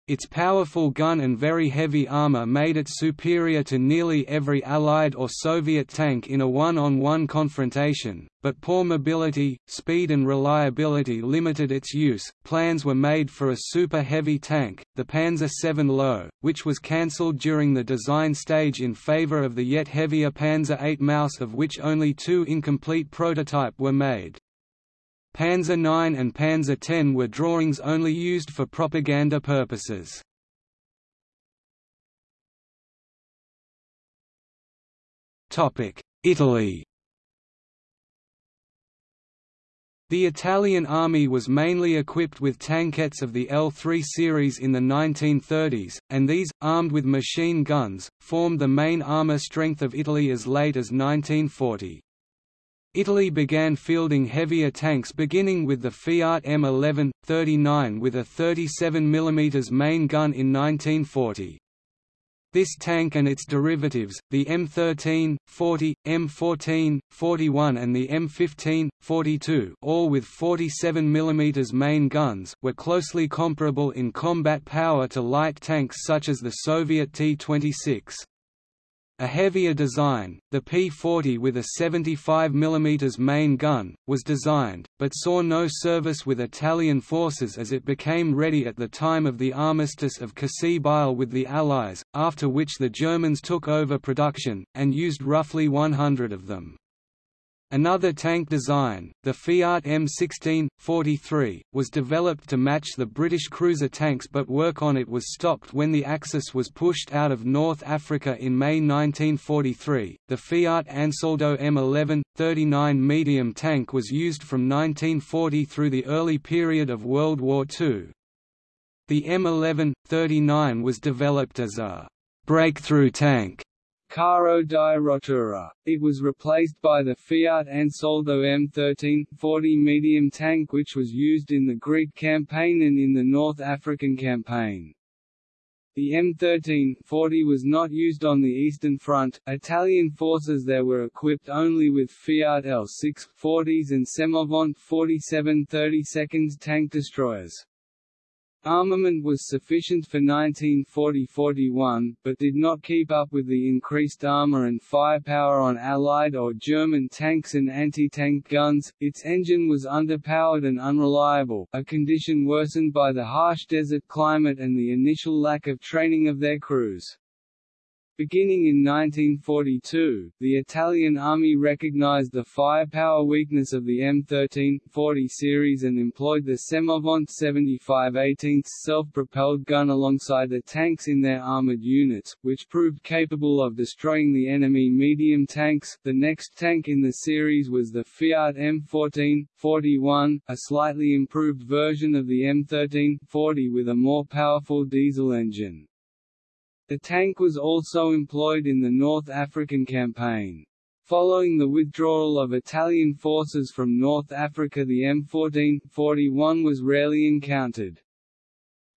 Its powerful gun and very heavy armor made it superior to nearly every Allied or Soviet tank in a one-on-one -on -one confrontation, but poor mobility, speed and reliability limited its use. Plans were made for a super heavy tank, the Panzer VII Löwe, which was cancelled during the design stage in favor of the yet heavier Panzer VIII Maus of which only two incomplete prototype were made. Panzer IX and Panzer X were drawings only used for propaganda purposes. Italy The Italian army was mainly equipped with tankettes of the L3 series in the 1930s, and these, armed with machine guns, formed the main armour strength of Italy as late as 1940. Italy began fielding heavier tanks beginning with the Fiat M11, 39 with a 37 mm main gun in 1940. This tank and its derivatives, the M13, 40, M14, 41 and the M15, 42 all with 47 mm main guns, were closely comparable in combat power to light tanks such as the Soviet T-26. A heavier design, the P-40 with a 75 mm main gun, was designed, but saw no service with Italian forces as it became ready at the time of the armistice of Cassibile with the Allies, after which the Germans took over production, and used roughly 100 of them. Another tank design, the Fiat M16, 43, was developed to match the British cruiser tanks but work on it was stopped when the Axis was pushed out of North Africa in May 1943. The Fiat Ansaldo M11, 39 medium tank was used from 1940 through the early period of World War II. The M11, 39 was developed as a breakthrough tank Carro di Rottura. It was replaced by the Fiat Ansaldo M13 40 medium tank which was used in the Greek campaign and in the North African campaign. The M13 40 was not used on the Eastern Front. Italian forces there were equipped only with Fiat L6 40s and Semovente 47 32 tank destroyers. Armament was sufficient for 1940–41, but did not keep up with the increased armor and firepower on Allied or German tanks and anti-tank guns, its engine was underpowered and unreliable, a condition worsened by the harsh desert climate and the initial lack of training of their crews. Beginning in 1942, the Italian army recognized the firepower weakness of the M13-40 series and employed the Semovente 75 18 self-propelled gun alongside the tanks in their armored units, which proved capable of destroying the enemy medium tanks. The next tank in the series was the Fiat M14-41, a slightly improved version of the M13-40 with a more powerful diesel engine. The tank was also employed in the North African campaign. Following the withdrawal of Italian forces from North Africa the M14-41 was rarely encountered.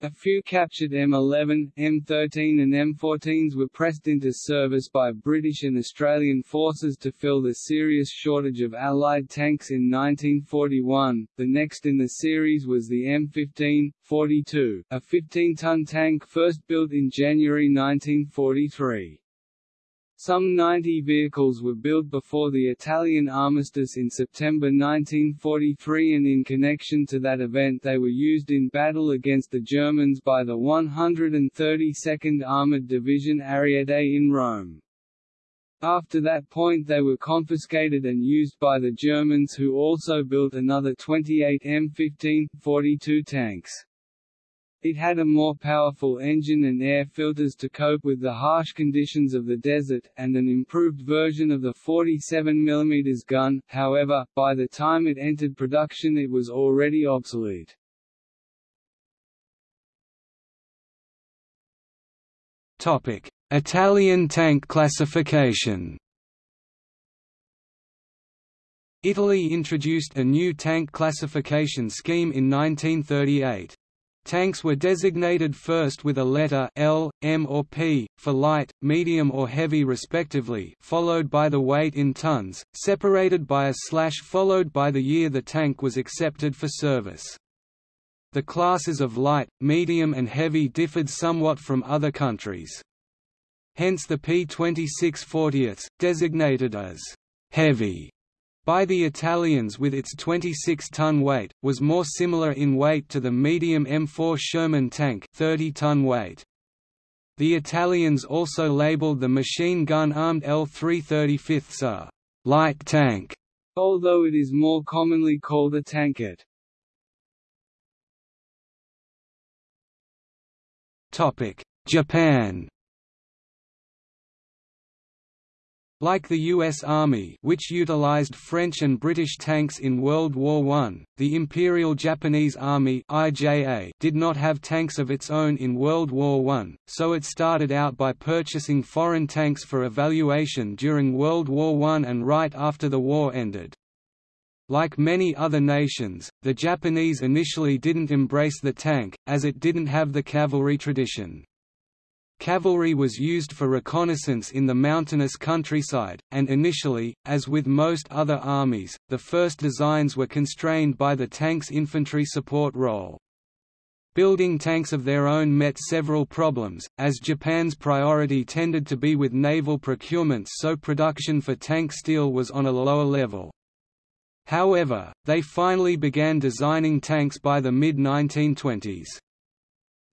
A few captured M11, M13 and M14s were pressed into service by British and Australian forces to fill the serious shortage of Allied tanks in 1941. The next in the series was the M15, 42, a 15-ton tank first built in January 1943. Some 90 vehicles were built before the Italian armistice in September 1943 and in connection to that event they were used in battle against the Germans by the 132nd Armoured Division Ariete in Rome. After that point they were confiscated and used by the Germans who also built another 28 M15, 42 tanks. It had a more powerful engine and air filters to cope with the harsh conditions of the desert, and an improved version of the 47 mm gun, however, by the time it entered production it was already obsolete. Italian tank classification Italy introduced a new tank classification scheme in 1938. Tanks were designated first with a letter L, M or P, for light, medium or heavy respectively followed by the weight in tons, separated by a slash followed by the year the tank was accepted for service. The classes of light, medium and heavy differed somewhat from other countries. Hence the P-26 40ths, designated as «heavy» by the Italians with its 26-ton weight, was more similar in weight to the medium M4 Sherman tank 30-ton weight. The Italians also labeled the machine gun-armed L335 a «light tank», although it is more commonly called a tankette. Japan Like the U.S. Army which utilized French and British tanks in World War I, the Imperial Japanese Army IJA did not have tanks of its own in World War I, so it started out by purchasing foreign tanks for evaluation during World War I and right after the war ended. Like many other nations, the Japanese initially didn't embrace the tank, as it didn't have the cavalry tradition. Cavalry was used for reconnaissance in the mountainous countryside, and initially, as with most other armies, the first designs were constrained by the tank's infantry support role. Building tanks of their own met several problems, as Japan's priority tended to be with naval procurements so production for tank steel was on a lower level. However, they finally began designing tanks by the mid-1920s.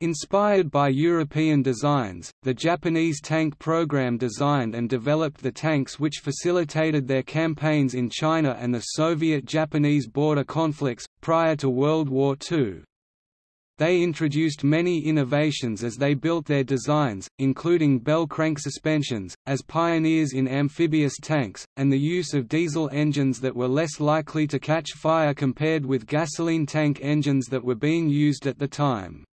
Inspired by European designs, the Japanese tank program designed and developed the tanks which facilitated their campaigns in China and the Soviet-Japanese border conflicts, prior to World War II. They introduced many innovations as they built their designs, including bell crank suspensions, as pioneers in amphibious tanks, and the use of diesel engines that were less likely to catch fire compared with gasoline tank engines that were being used at the time.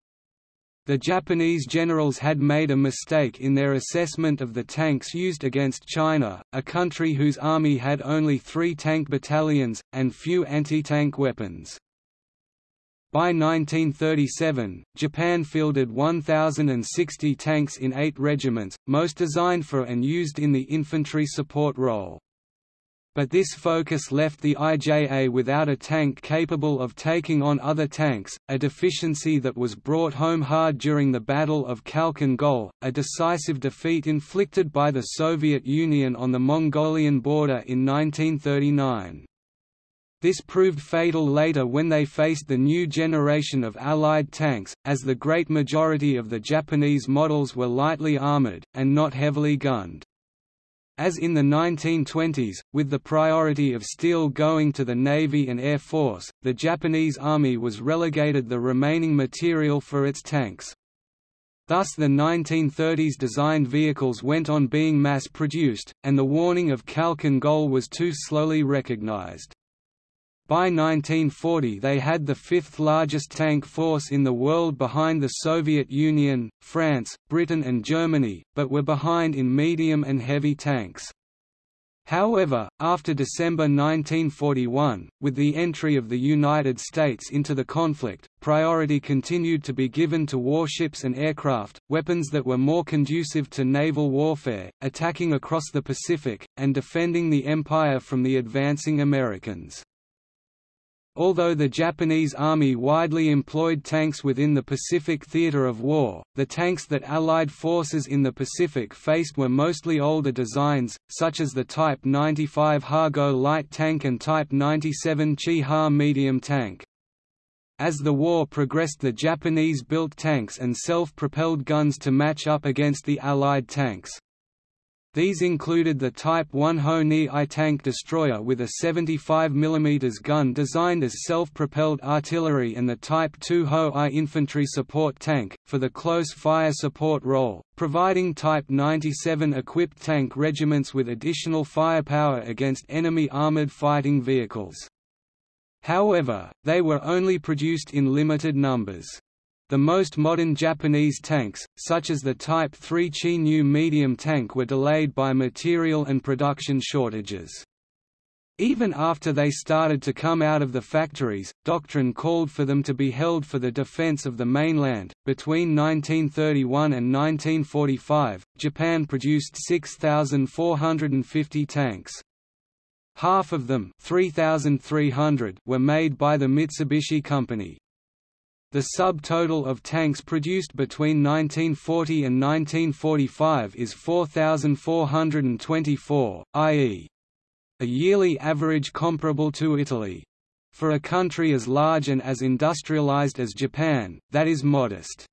The Japanese generals had made a mistake in their assessment of the tanks used against China, a country whose army had only three tank battalions, and few anti-tank weapons. By 1937, Japan fielded 1,060 tanks in eight regiments, most designed for and used in the infantry support role but this focus left the IJA without a tank capable of taking on other tanks, a deficiency that was brought home hard during the Battle of Khalkhin Gol, a decisive defeat inflicted by the Soviet Union on the Mongolian border in 1939. This proved fatal later when they faced the new generation of Allied tanks, as the great majority of the Japanese models were lightly armored, and not heavily gunned. As in the 1920s, with the priority of steel going to the Navy and Air Force, the Japanese Army was relegated the remaining material for its tanks. Thus the 1930s designed vehicles went on being mass-produced, and the warning of Khalkhin Gol was too slowly recognized. By 1940 they had the fifth largest tank force in the world behind the Soviet Union, France, Britain and Germany, but were behind in medium and heavy tanks. However, after December 1941, with the entry of the United States into the conflict, priority continued to be given to warships and aircraft, weapons that were more conducive to naval warfare, attacking across the Pacific, and defending the Empire from the advancing Americans. Although the Japanese Army widely employed tanks within the Pacific theater of war, the tanks that Allied forces in the Pacific faced were mostly older designs, such as the Type 95 Ha-Go light tank and Type 97 Chi-Ha medium tank. As the war progressed the Japanese built tanks and self-propelled guns to match up against the Allied tanks. These included the Type 1 Ho Ni I tank destroyer with a 75 mm gun designed as self-propelled artillery and the Type 2 Ho I infantry support tank, for the close fire support role, providing Type 97 equipped tank regiments with additional firepower against enemy armored fighting vehicles. However, they were only produced in limited numbers. The most modern Japanese tanks, such as the Type 3 Chi-Nyu medium tank were delayed by material and production shortages. Even after they started to come out of the factories, doctrine called for them to be held for the defense of the mainland. Between 1931 and 1945, Japan produced 6,450 tanks. Half of them 3,300 were made by the Mitsubishi Company. The subtotal of tanks produced between 1940 and 1945 is 4,424, i.e. a yearly average comparable to Italy. For a country as large and as industrialized as Japan, that is modest.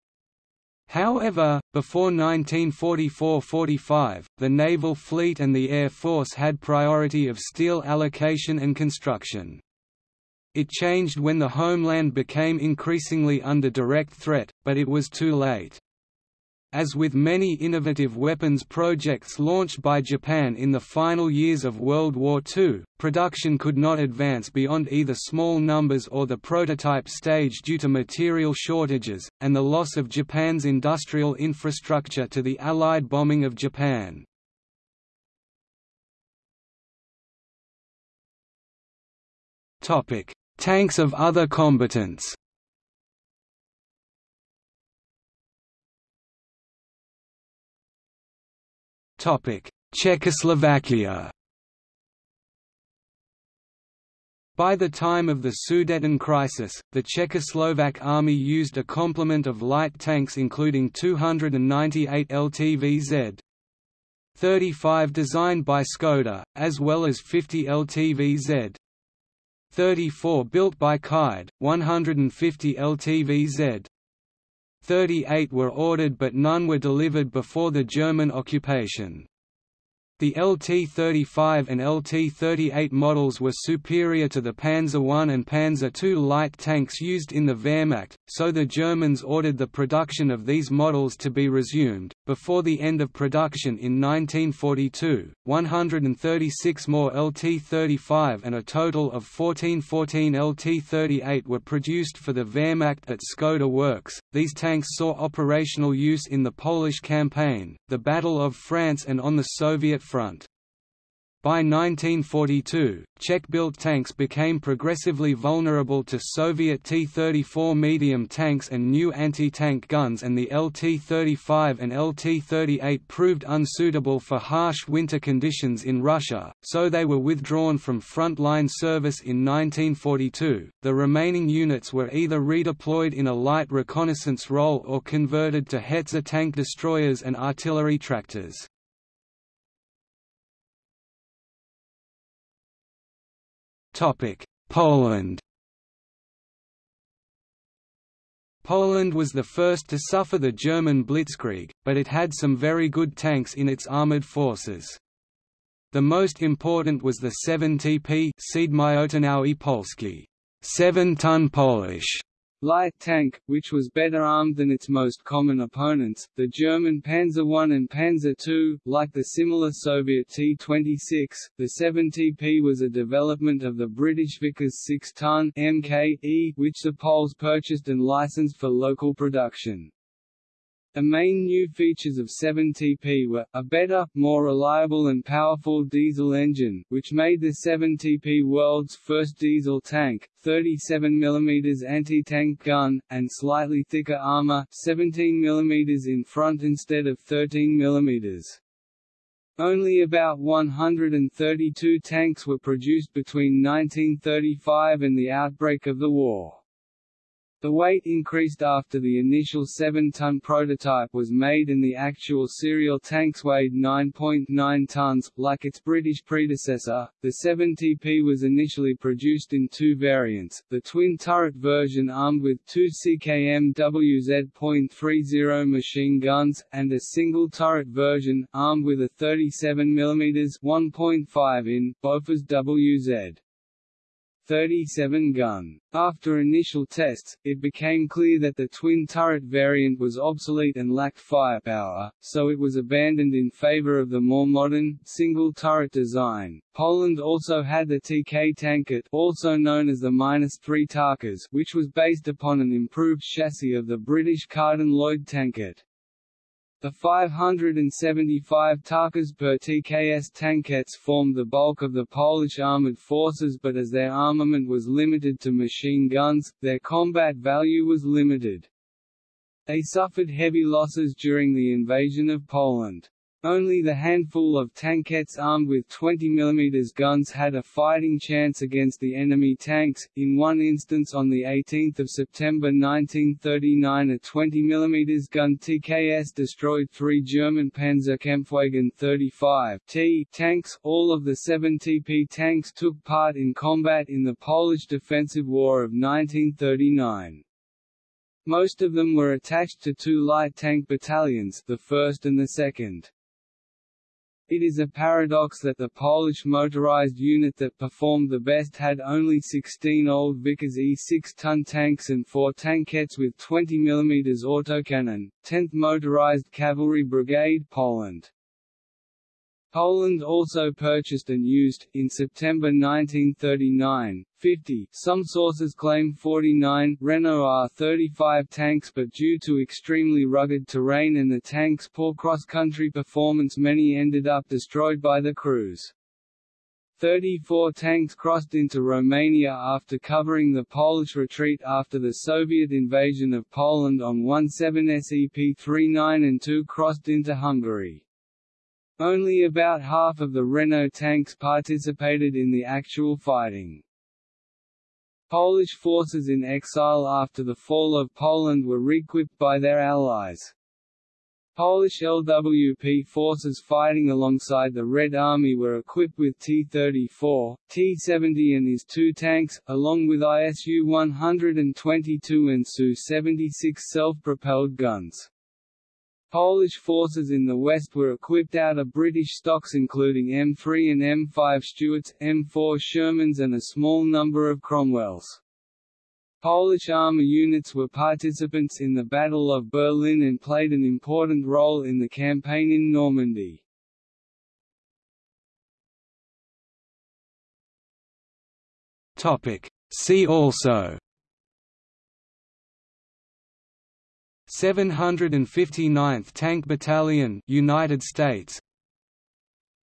However, before 1944–45, the naval fleet and the air force had priority of steel allocation and construction. It changed when the homeland became increasingly under direct threat, but it was too late. As with many innovative weapons projects launched by Japan in the final years of World War II, production could not advance beyond either small numbers or the prototype stage due to material shortages, and the loss of Japan's industrial infrastructure to the Allied bombing of Japan. Topic: Tanks of other combatants. Czechoslovakia. By the time of the Sudeten crisis, the Czechoslovak army used a complement of light tanks including 298 LTV-Z, 35 designed by Skoda, as well as 50 LTV-Z, 34 built by ČKD, 150 LTV-Z. 38 were ordered but none were delivered before the German occupation. The LT-35 and LT-38 models were superior to the Panzer I and Panzer II light tanks used in the Wehrmacht, so the Germans ordered the production of these models to be resumed. Before the end of production in 1942, 136 more LT-35 and a total of 1414 LT-38 were produced for the Wehrmacht at Skoda Works. These tanks saw operational use in the Polish campaign, the Battle of France and on the Soviet front. By 1942, Czech-built tanks became progressively vulnerable to Soviet T-34 medium tanks and new anti-tank guns and the LT-35 and LT-38 proved unsuitable for harsh winter conditions in Russia, so they were withdrawn from front-line service in 1942. The remaining units were either redeployed in a light reconnaissance role or converted to Hetzer tank destroyers and artillery tractors. Poland. Poland was the first to suffer the German blitzkrieg, but it had some very good tanks in its armoured forces. The most important was the 7TP Polski, 7-ton Polish light tank, which was better armed than its most common opponents, the German Panzer I and Panzer II. Like the similar Soviet T-26, the 7TP was a development of the British Vickers 6-ton MKE, which the Poles purchased and licensed for local production. The main new features of 7TP were, a better, more reliable and powerful diesel engine, which made the 7TP world's first diesel tank, 37 mm anti-tank gun, and slightly thicker armor 17 mm in front instead of 13 mm. Only about 132 tanks were produced between 1935 and the outbreak of the war. The weight increased after the initial 7-ton prototype was made and the actual serial tanks weighed 9.9 .9 tons. Like its British predecessor, the 7TP was initially produced in two variants, the twin-turret version armed with two CKM WZ.30 machine guns, and a single-turret version, armed with a 37 mm 1.5 in, Bofors WZ. 37 gun. After initial tests, it became clear that the twin-turret variant was obsolete and lacked firepower, so it was abandoned in favor of the more modern, single-turret design. Poland also had the TK Tankette also known as the -3 Tarkas which was based upon an improved chassis of the British Carden Loyd Tankette. The 575 Tarkas per TKS tankettes formed the bulk of the Polish armoured forces but as their armament was limited to machine guns, their combat value was limited. They suffered heavy losses during the invasion of Poland. Only the handful of tankettes armed with 20 mm guns had a fighting chance against the enemy tanks. In one instance on 18 September 1939 a 20 mm gun TKS destroyed three German Panzerkampfwagen 35 T tanks. All of the 7 TP tanks took part in combat in the Polish Defensive War of 1939. Most of them were attached to two light tank battalions the 1st and the 2nd. It is a paradox that the Polish motorized unit that performed the best had only 16 old Vickers E 6-ton tanks and four tankettes with 20 mm autocannon, 10th Motorized Cavalry Brigade Poland. Poland also purchased and used, in September 1939, 50 some sources claim 49 Renault R35 tanks but due to extremely rugged terrain and the tank's poor cross-country performance many ended up destroyed by the crews. 34 tanks crossed into Romania after covering the Polish retreat after the Soviet invasion of Poland on 17 SEP-39 and 2 crossed into Hungary. Only about half of the Renault tanks participated in the actual fighting. Polish forces in exile after the fall of Poland were re-equipped by their allies. Polish LWP forces fighting alongside the Red Army were equipped with T-34, T-70 and IS-2 tanks, along with ISU-122 and Su-76 self-propelled guns. Polish forces in the west were equipped out of British stocks including M3 and M5 Stuarts, M4 Shermans and a small number of Cromwells. Polish armour units were participants in the Battle of Berlin and played an important role in the campaign in Normandy. See also 759th Tank Battalion, United States.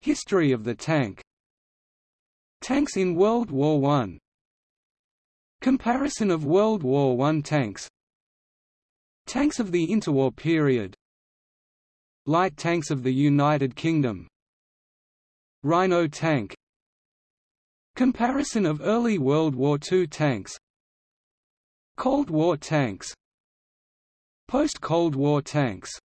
History of the tank. Tanks in World War I. Comparison of World War I tanks. Tanks of the interwar period. Light tanks of the United Kingdom. Rhino tank. Comparison of early World War II tanks. Cold War tanks Post-Cold War tanks